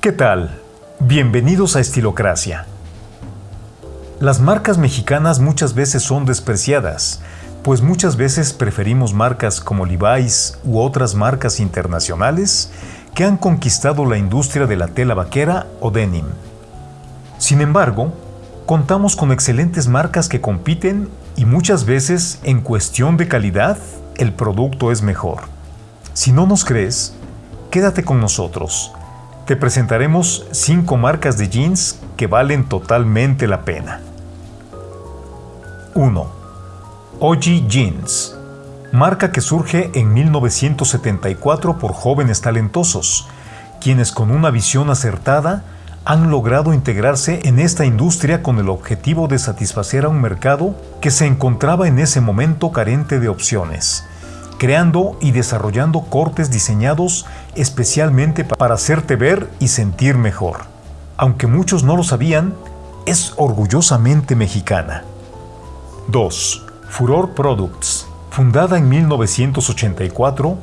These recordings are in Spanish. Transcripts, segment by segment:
¿Qué tal? Bienvenidos a Estilocracia. Las marcas mexicanas muchas veces son despreciadas, pues muchas veces preferimos marcas como Levi's u otras marcas internacionales que han conquistado la industria de la tela vaquera o denim. Sin embargo, contamos con excelentes marcas que compiten y muchas veces en cuestión de calidad el producto es mejor. Si no nos crees, quédate con nosotros te presentaremos 5 marcas de jeans que valen totalmente la pena. 1. OG Jeans. Marca que surge en 1974 por jóvenes talentosos, quienes con una visión acertada han logrado integrarse en esta industria con el objetivo de satisfacer a un mercado que se encontraba en ese momento carente de opciones creando y desarrollando cortes diseñados especialmente para hacerte ver y sentir mejor. Aunque muchos no lo sabían, es orgullosamente mexicana. 2. Furor Products. Fundada en 1984,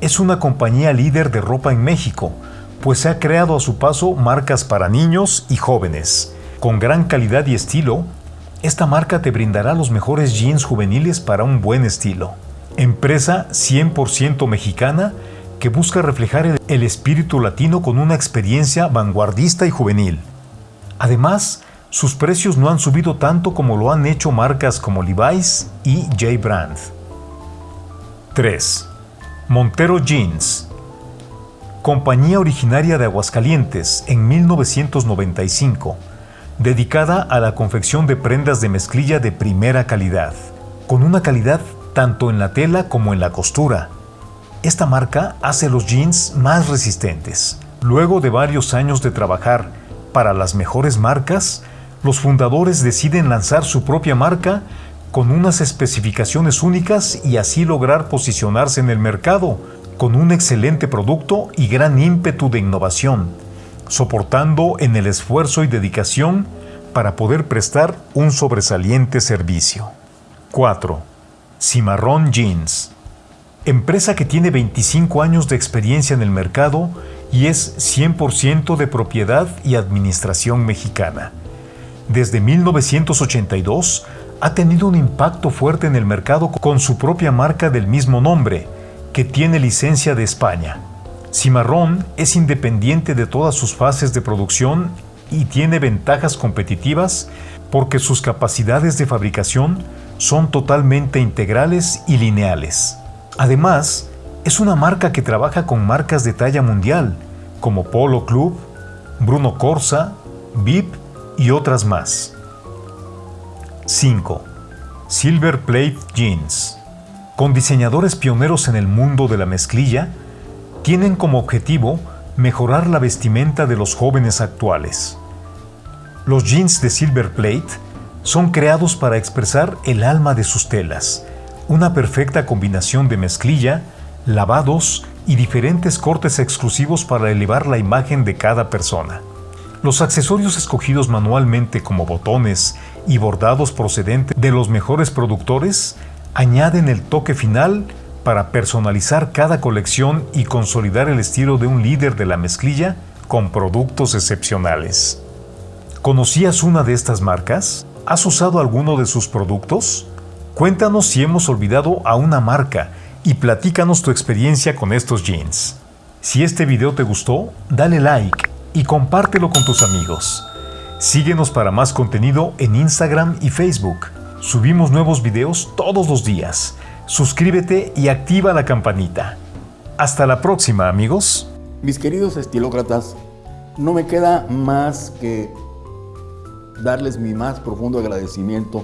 es una compañía líder de ropa en México, pues se ha creado a su paso marcas para niños y jóvenes. Con gran calidad y estilo, esta marca te brindará los mejores jeans juveniles para un buen estilo empresa 100% mexicana que busca reflejar el espíritu latino con una experiencia vanguardista y juvenil. Además, sus precios no han subido tanto como lo han hecho marcas como Levi's y J. Brand. 3. Montero Jeans. Compañía originaria de Aguascalientes en 1995, dedicada a la confección de prendas de mezclilla de primera calidad, con una calidad tanto en la tela como en la costura. Esta marca hace los jeans más resistentes. Luego de varios años de trabajar para las mejores marcas, los fundadores deciden lanzar su propia marca con unas especificaciones únicas y así lograr posicionarse en el mercado con un excelente producto y gran ímpetu de innovación, soportando en el esfuerzo y dedicación para poder prestar un sobresaliente servicio. 4. Cimarrón Jeans. Empresa que tiene 25 años de experiencia en el mercado y es 100% de propiedad y administración mexicana. Desde 1982 ha tenido un impacto fuerte en el mercado con su propia marca del mismo nombre, que tiene licencia de España. Cimarrón es independiente de todas sus fases de producción y tiene ventajas competitivas porque sus capacidades de fabricación son totalmente integrales y lineales. Además, es una marca que trabaja con marcas de talla mundial, como Polo Club, Bruno Corsa, VIP y otras más. 5. Silver Plate Jeans. Con diseñadores pioneros en el mundo de la mezclilla, tienen como objetivo mejorar la vestimenta de los jóvenes actuales. Los jeans de Silver Plate son creados para expresar el alma de sus telas, una perfecta combinación de mezclilla, lavados y diferentes cortes exclusivos para elevar la imagen de cada persona. Los accesorios escogidos manualmente como botones y bordados procedentes de los mejores productores añaden el toque final para personalizar cada colección y consolidar el estilo de un líder de la mezclilla con productos excepcionales. ¿Conocías una de estas marcas? ¿Has usado alguno de sus productos? Cuéntanos si hemos olvidado a una marca y platícanos tu experiencia con estos jeans. Si este video te gustó, dale like y compártelo con tus amigos. Síguenos para más contenido en Instagram y Facebook. Subimos nuevos videos todos los días. Suscríbete y activa la campanita. Hasta la próxima, amigos. Mis queridos estilócratas, no me queda más que darles mi más profundo agradecimiento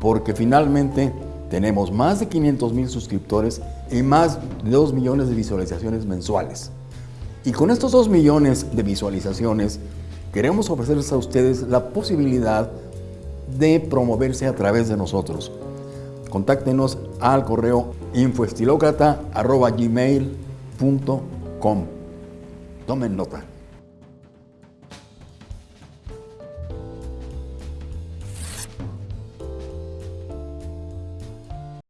porque finalmente tenemos más de 500 mil suscriptores y más de 2 millones de visualizaciones mensuales. Y con estos 2 millones de visualizaciones queremos ofrecerles a ustedes la posibilidad de promoverse a través de nosotros. Contáctenos al correo infoestilocrata.gmail.com Tomen nota.